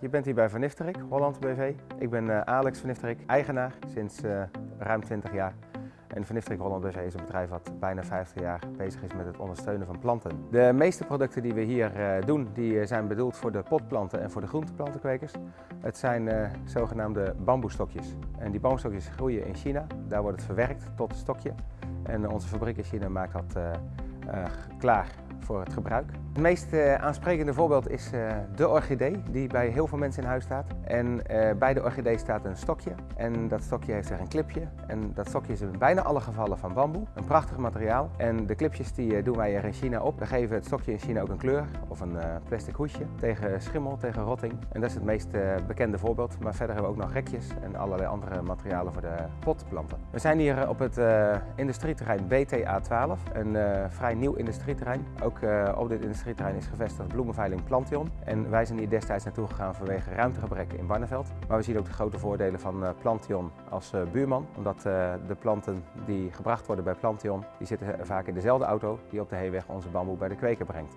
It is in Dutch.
Je bent hier bij Van Nifterik, Holland BV. Ik ben uh, Alex Van Nifterik, eigenaar sinds uh, ruim 20 jaar. En Van Nifterik Holland BV is een bedrijf wat bijna 50 jaar bezig is met het ondersteunen van planten. De meeste producten die we hier uh, doen, die zijn bedoeld voor de potplanten en voor de groenteplantenkwekers. Het zijn zogenaamde bamboestokjes. En die bamboestokjes groeien in China. Daar wordt het verwerkt tot een stokje. En onze fabriek in China maakt dat klaar voor het gebruik. Het meest uh, aansprekende voorbeeld is uh, de orchidee die bij heel veel mensen in huis staat. En uh, bij de orchidee staat een stokje en dat stokje heeft er een clipje. En dat stokje is in bijna alle gevallen van bamboe, een prachtig materiaal. En de clipjes die doen wij er in China op. We geven het stokje in China ook een kleur of een plastic hoesje tegen schimmel, tegen rotting. En dat is het meest bekende voorbeeld. Maar verder hebben we ook nog rekjes en allerlei andere materialen voor de potplanten. We zijn hier op het industrieterrein BTA12, een vrij nieuw industrieterrein. Ook op dit industrieterrein is gevestigd bloemenveiling Plantion. En wij zijn hier destijds naartoe gegaan vanwege ruimtegebrek in Barneveld. Maar we zien ook de grote voordelen van eh, Plantion als eh, buurman. Omdat eh, de planten die gebracht worden bij Plantion, die zitten vaak in dezelfde auto die op de heenweg onze bamboe bij de kweker brengt.